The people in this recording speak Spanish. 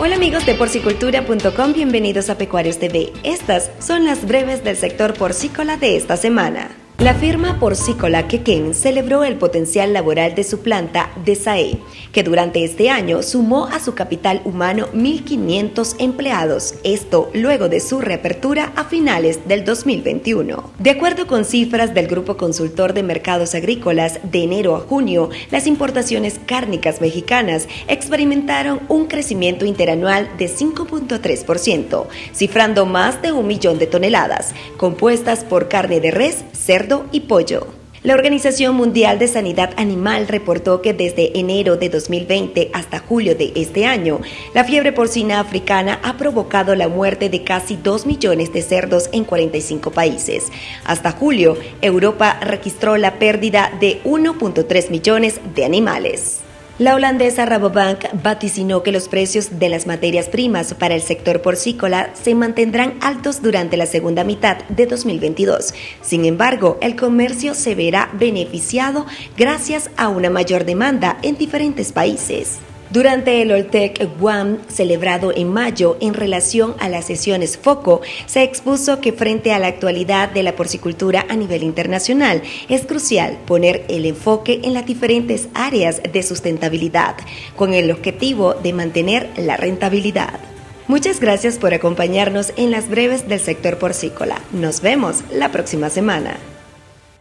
Hola amigos de porcicultura.com, bienvenidos a Pecuarios TV. Estas son las breves del sector porcícola de esta semana. La firma porcícola Quequén celebró el potencial laboral de su planta de SAE, que durante este año sumó a su capital humano 1.500 empleados, esto luego de su reapertura a finales del 2021. De acuerdo con cifras del Grupo Consultor de Mercados Agrícolas, de enero a junio, las importaciones cárnicas mexicanas experimentaron un crecimiento interanual de 5.3%, cifrando más de un millón de toneladas, compuestas por carne de res, cerdo, y pollo. La Organización Mundial de Sanidad Animal reportó que desde enero de 2020 hasta julio de este año, la fiebre porcina africana ha provocado la muerte de casi 2 millones de cerdos en 45 países. Hasta julio, Europa registró la pérdida de 1.3 millones de animales. La holandesa Rabobank vaticinó que los precios de las materias primas para el sector porcícola se mantendrán altos durante la segunda mitad de 2022. Sin embargo, el comercio se verá beneficiado gracias a una mayor demanda en diferentes países. Durante el Oltec One celebrado en mayo en relación a las sesiones FOCO, se expuso que frente a la actualidad de la porcicultura a nivel internacional es crucial poner el enfoque en las diferentes áreas de sustentabilidad, con el objetivo de mantener la rentabilidad. Muchas gracias por acompañarnos en las breves del sector porcícola. Nos vemos la próxima semana.